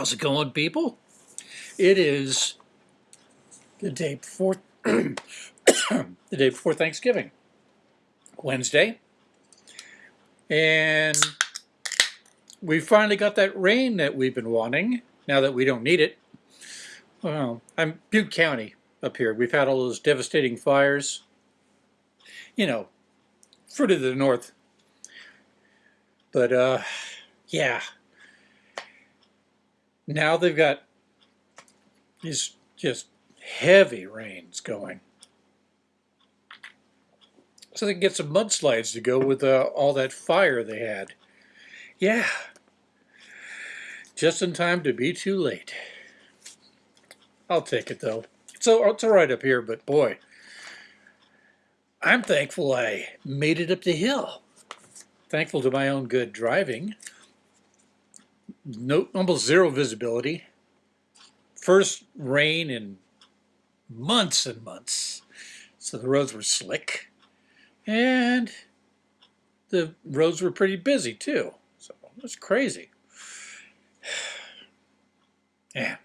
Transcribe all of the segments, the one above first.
How's it going, people? It is the day before the day before Thanksgiving, Wednesday, and we finally got that rain that we've been wanting. Now that we don't need it. Well, I'm Butte County up here. We've had all those devastating fires. You know, further to the north. But uh, yeah, now they've got these just heavy rains going. So they can get some mudslides to go with uh, all that fire they had. Yeah, just in time to be too late. I'll take it though. So it's all right up here, but boy, I'm thankful I made it up the hill. Thankful to my own good driving no, almost zero visibility. First rain in months and months. So the roads were slick. And the roads were pretty busy too. So it was crazy. Yeah.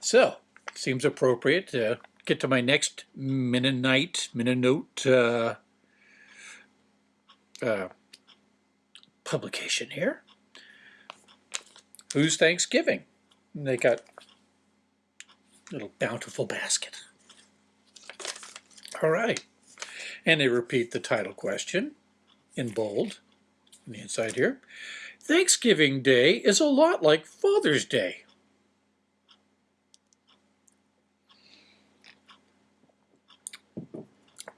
So, seems appropriate to get to my next Mennonite, Mennonite uh, uh, publication here Whose Thanksgiving? And they got a little bountiful basket. All right. And they repeat the title question in bold on the inside here. Thanksgiving Day is a lot like Father's Day.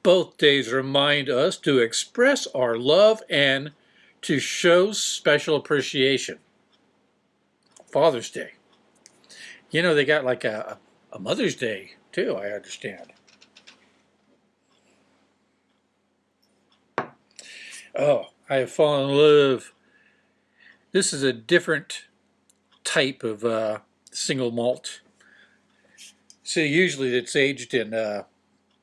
Both days remind us to express our love and to show special appreciation. Father's Day. You know, they got like a, a Mother's Day too, I understand. Oh, I have fallen in love. This is a different type of uh, single malt. So usually it's aged in uh,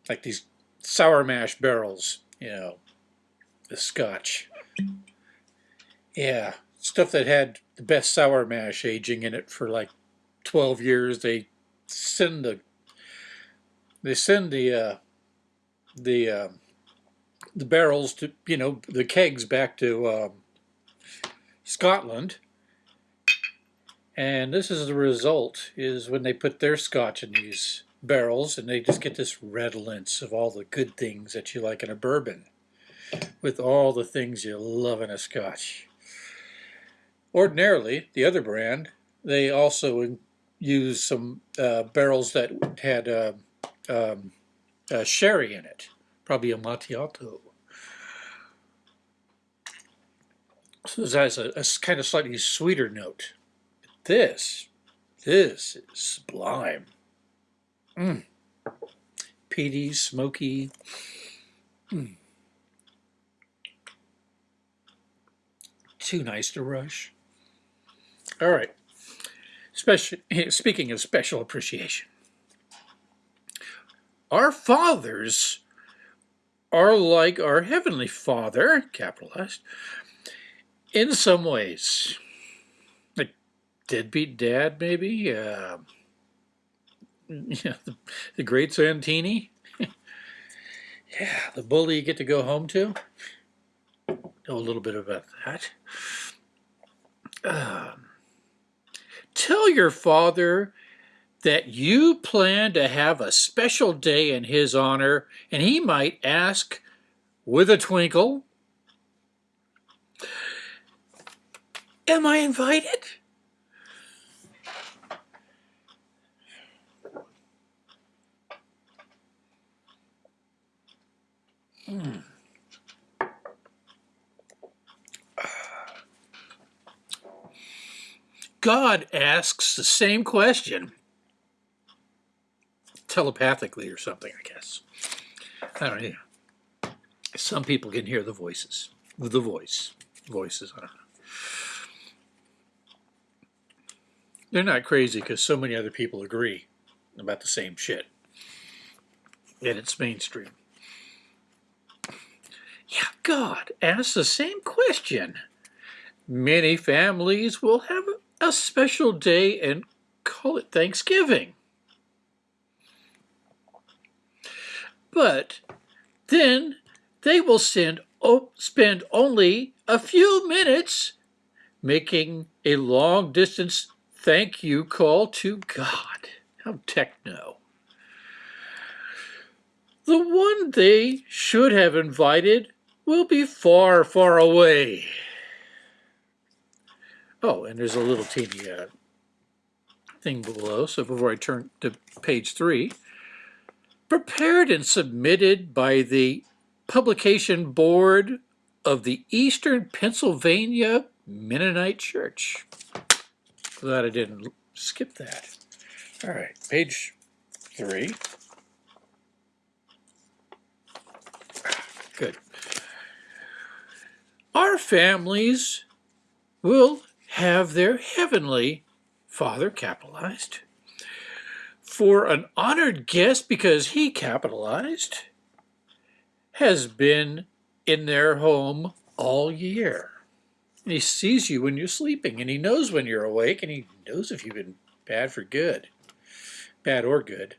like these sour mash barrels, you know, the scotch. Yeah, stuff that had the best sour mash aging in it for like 12 years. They send the they send the uh, the uh, the barrels to you know the kegs back to um, Scotland, and this is the result: is when they put their scotch in these barrels, and they just get this redolence of all the good things that you like in a bourbon, with all the things you love in a scotch. Ordinarily, the other brand, they also use some uh, barrels that had uh, um, uh, sherry in it, probably Amontillado. So this has a, a kind of slightly sweeter note. This, this is sublime. Mm. Peaty, smoky. Mm. Too nice to rush. All right. Special, speaking of special appreciation, our fathers are like our Heavenly Father, capitalized, in some ways. Like deadbeat dad, maybe? Uh, yeah, the, the great Santini? yeah, the bully you get to go home to? Know a little bit about that. Um, Tell your father that you plan to have a special day in his honor, and he might ask with a twinkle, Am I invited? Hmm. God asks the same question telepathically or something, I guess. I don't know. Some people can hear the voices, the voice, voices. They're not crazy because so many other people agree about the same shit. And it's mainstream. Yeah, God asks the same question. Many families will have a special day and call it Thanksgiving. But then they will send, spend only a few minutes making a long distance thank you call to God. How techno. The one they should have invited will be far, far away. Oh, and there's a little teeny uh, thing below. So before I turn to page three, prepared and submitted by the publication board of the Eastern Pennsylvania Mennonite Church. Glad I didn't skip that. All right, page three. Good. Our families will have their heavenly father capitalized for an honored guest because he capitalized has been in their home all year. And he sees you when you're sleeping and he knows when you're awake and he knows if you've been bad for good, bad or good,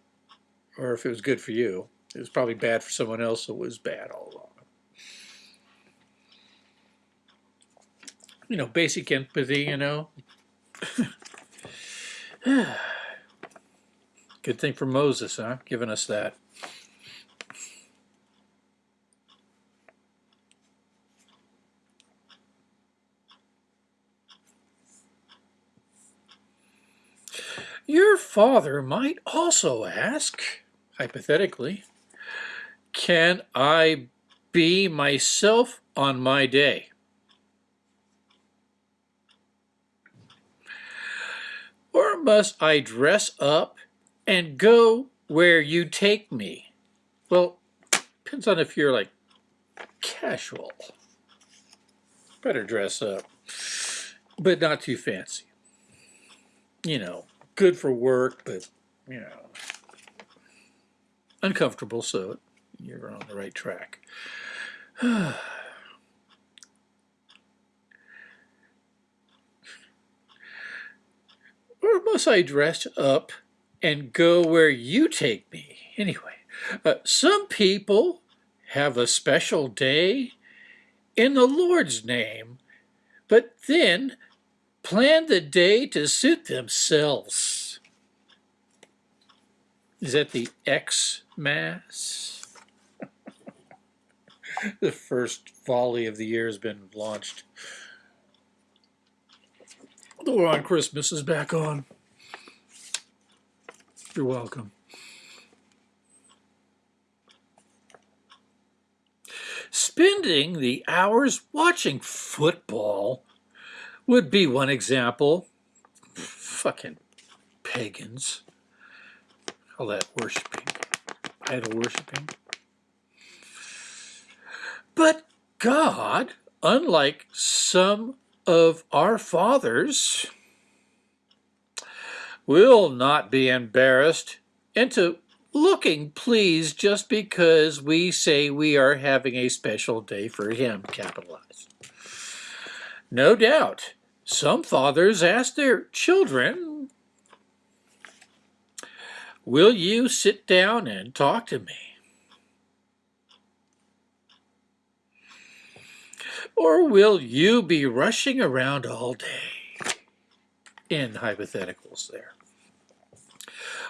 or if it was good for you. It was probably bad for someone else, so it was bad all along. You know, basic empathy, you know. Good thing for Moses, huh? Giving us that. Your father might also ask, hypothetically, can I be myself on my day? Must I dress up and go where you take me? Well, depends on if you're like casual. Better dress up, but not too fancy. You know, good for work, but, you know, uncomfortable, so you're on the right track. or must I dress up and go where you take me? Anyway, uh, some people have a special day in the Lord's name, but then plan the day to suit themselves. Is that the X Mass? the first volley of the year has been launched. On Christmas is back on. You're welcome. Spending the hours watching football would be one example. Fucking pagans. All that worshiping, idol worshiping. But God, unlike some of our fathers, will not be embarrassed into looking pleased just because we say we are having a special day for him, capitalized. No doubt, some fathers ask their children, Will you sit down and talk to me? Or will you be rushing around all day? In hypotheticals there.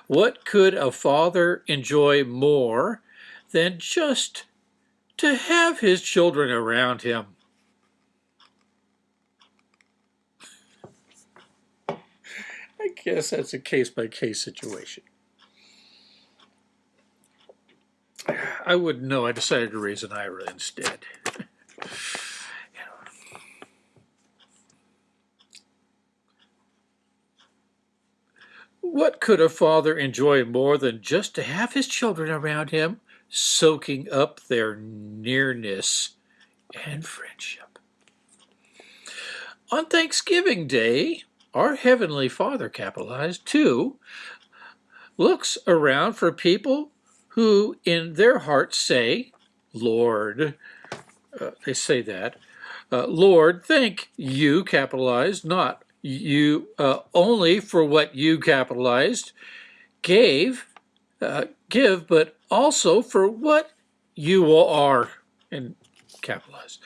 What could a father enjoy more than just to have his children around him? I guess that's a case-by-case -case situation. I wouldn't know. I decided to raise an IRA instead. What could a father enjoy more than just to have his children around him, soaking up their nearness and friendship? On Thanksgiving Day, our Heavenly Father, capitalized, too, looks around for people who in their hearts say, Lord, uh, they say that, uh, Lord, thank you, capitalized, not you uh, only for what you capitalized gave uh, give, but also for what you are and capitalized.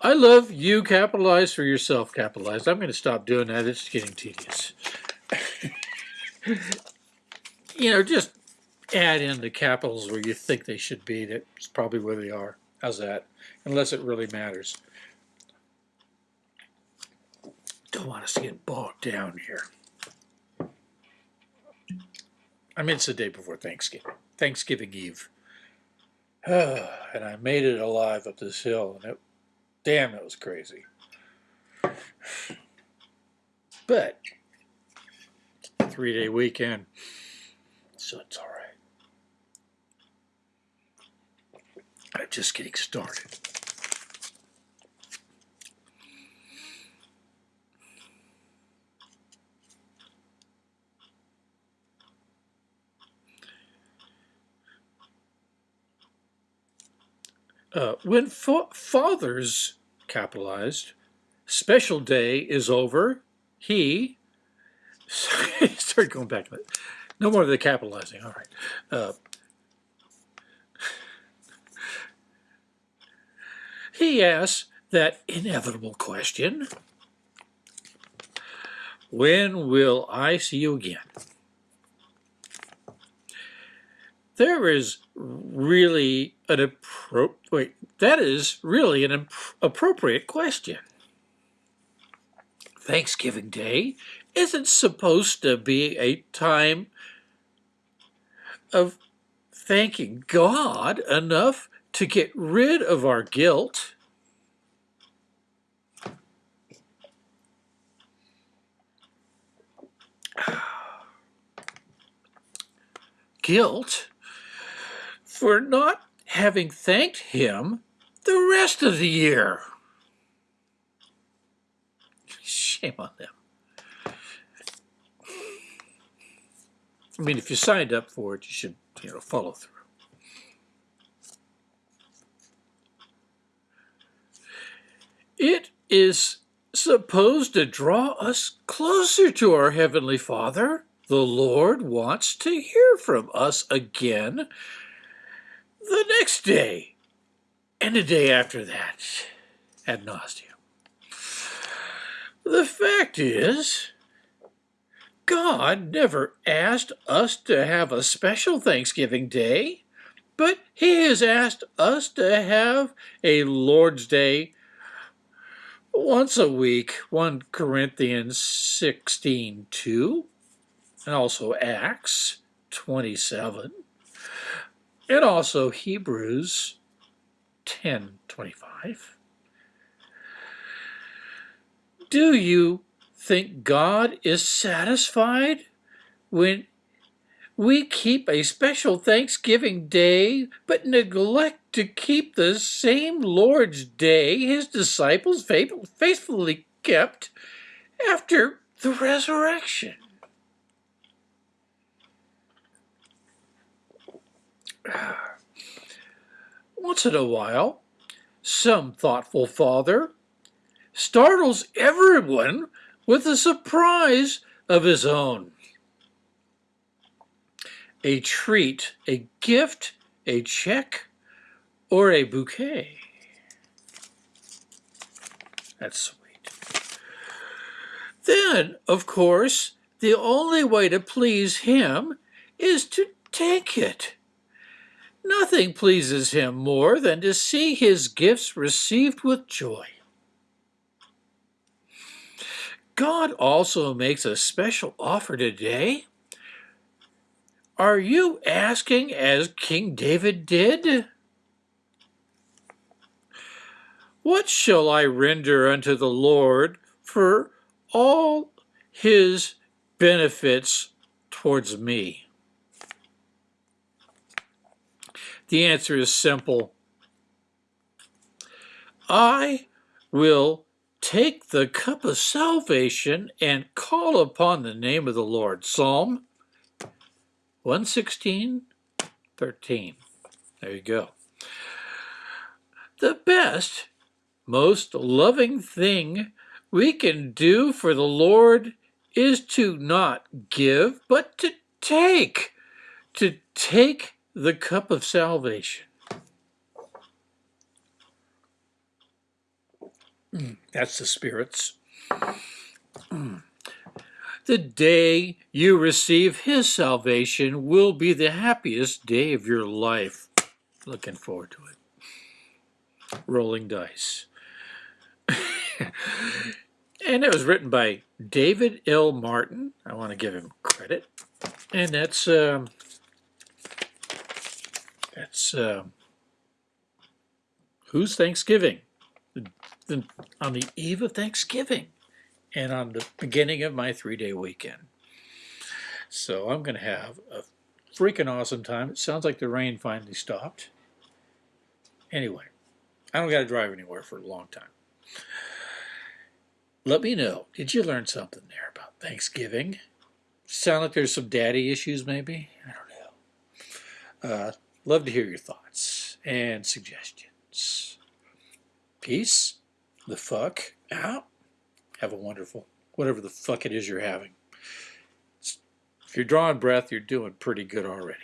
I love you capitalized for yourself capitalized. I'm going to stop doing that. It's getting tedious. you know, just add in the capitals where you think they should be. That's probably where they are. How's that? Unless it really matters. Don't want us to get bogged down here. I mean, it's the day before Thanksgiving, Thanksgiving Eve. and I made it alive up this hill, and it, damn, it was crazy. But, three-day weekend, so it's all right. I'm just getting started. Uh, when fa father's capitalized, special day is over, he, started going back to it. No more of the capitalizing, all right. Uh, he asks that inevitable question, when will I see you again? There is really an appropriate, that is really an appropriate question. Thanksgiving Day isn't supposed to be a time of thanking God enough to get rid of our guilt. Guilt for not having thanked him the rest of the year. Shame on them. I mean, if you signed up for it, you should, you know, follow through. It is supposed to draw us closer to our Heavenly Father. The Lord wants to hear from us again the next day, and the day after that, ad nauseum. The fact is, God never asked us to have a special Thanksgiving Day, but He has asked us to have a Lord's Day once a week, 1 Corinthians 16 2, and also Acts 27 and also Hebrews 10:25. Do you think God is satisfied when we keep a special Thanksgiving day but neglect to keep the same Lord's day his disciples faithfully kept after the resurrection? Once in a while, some thoughtful father startles everyone with a surprise of his own. A treat, a gift, a check, or a bouquet. That's sweet. Then, of course, the only way to please him is to take it. Nothing pleases him more than to see his gifts received with joy. God also makes a special offer today. Are you asking as King David did? What shall I render unto the Lord for all his benefits towards me? The answer is simple. I will take the cup of salvation and call upon the name of the Lord. Psalm 116, 13. There you go. The best, most loving thing we can do for the Lord is to not give, but to take, to take the cup of salvation. Mm, That's the spirits. Mm. The day you receive his salvation will be the happiest day of your life. Looking forward to it. Rolling dice. and it was written by David L. Martin. I want to give him credit. And that's um, that's um, Whose Thanksgiving? The, on the eve of Thanksgiving and on the beginning of my three-day weekend. So I'm going to have a freaking awesome time. It sounds like the rain finally stopped. Anyway, I don't got to drive anywhere for a long time. Let me know. Did you learn something there about Thanksgiving? Sound like there's some daddy issues, maybe? I don't know. Uh, love to hear your thoughts and suggestions. Peace the fuck out. Have a wonderful, whatever the fuck it is you're having. If you're drawing breath, you're doing pretty good already.